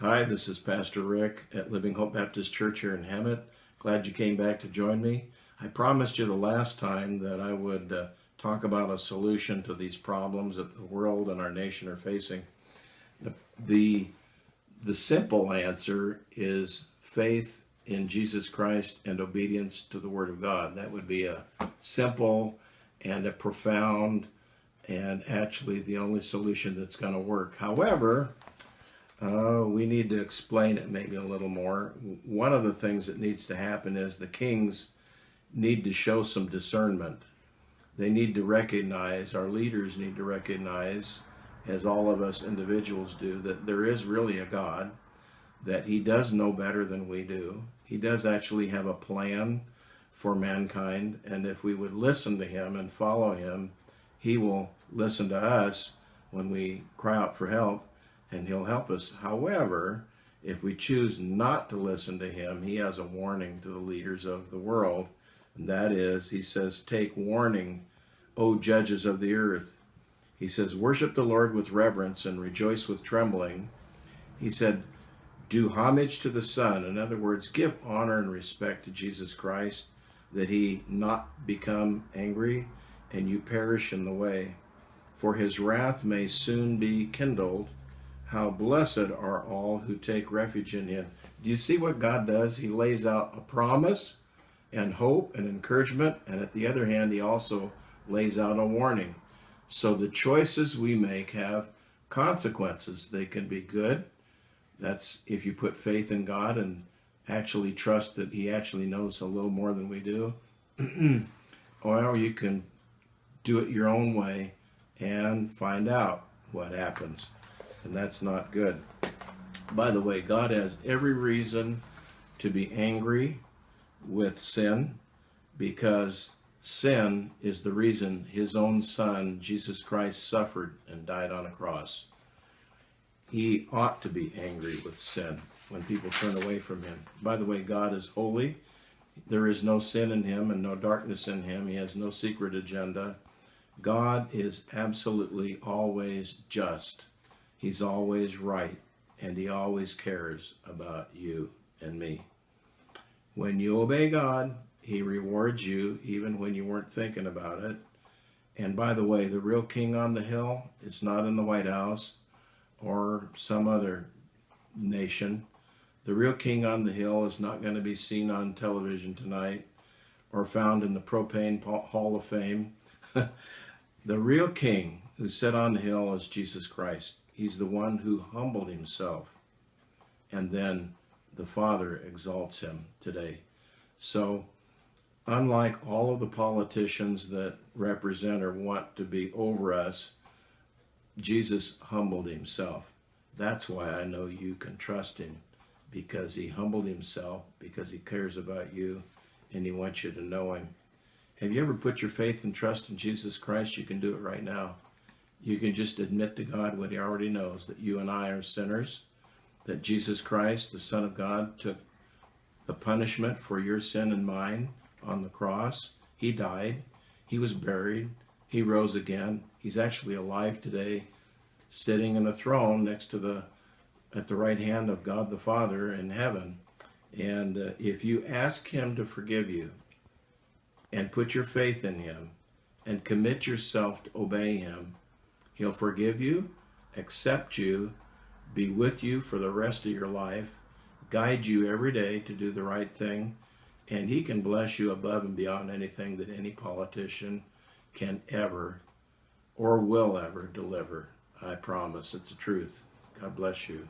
Hi, this is Pastor Rick at Living Hope Baptist Church here in Hemet. Glad you came back to join me. I promised you the last time that I would uh, talk about a solution to these problems that the world and our nation are facing. The, the, the simple answer is faith in Jesus Christ and obedience to the Word of God. That would be a simple and a profound and actually the only solution that's going to work. However, uh, we need to explain it maybe a little more. One of the things that needs to happen is the kings need to show some discernment. They need to recognize, our leaders need to recognize, as all of us individuals do, that there is really a God, that he does know better than we do. He does actually have a plan for mankind, and if we would listen to him and follow him, he will listen to us when we cry out for help and he'll help us. However, if we choose not to listen to him, he has a warning to the leaders of the world. And that is, he says, Take warning, O judges of the earth. He says, Worship the Lord with reverence and rejoice with trembling. He said, Do homage to the Son. In other words, give honor and respect to Jesus Christ, that he not become angry and you perish in the way. For his wrath may soon be kindled how blessed are all who take refuge in him. Do you see what God does? He lays out a promise and hope and encouragement, and at the other hand, he also lays out a warning. So the choices we make have consequences. They can be good. That's if you put faith in God and actually trust that he actually knows a little more than we do. or you can do it your own way and find out what happens and that's not good. By the way, God has every reason to be angry with sin because sin is the reason his own son, Jesus Christ, suffered and died on a cross. He ought to be angry with sin when people turn away from him. By the way, God is holy. There is no sin in him and no darkness in him. He has no secret agenda. God is absolutely always just. He's always right, and he always cares about you and me. When you obey God, he rewards you even when you weren't thinking about it. And by the way, the real king on the hill is not in the White House or some other nation. The real king on the hill is not going to be seen on television tonight or found in the Propane Hall of Fame. the real king who sat on the hill is Jesus Christ. He's the one who humbled himself. And then the Father exalts him today. So, unlike all of the politicians that represent or want to be over us, Jesus humbled himself. That's why I know you can trust him because he humbled himself, because he cares about you, and he wants you to know him. Have you ever put your faith and trust in Jesus Christ? You can do it right now. You can just admit to God what he already knows, that you and I are sinners, that Jesus Christ, the Son of God, took the punishment for your sin and mine on the cross. He died. He was buried. He rose again. He's actually alive today, sitting in a throne next to the at the right hand of God the Father in heaven. And uh, if you ask him to forgive you and put your faith in him and commit yourself to obey him, He'll forgive you, accept you, be with you for the rest of your life, guide you every day to do the right thing, and he can bless you above and beyond anything that any politician can ever or will ever deliver. I promise. It's the truth. God bless you.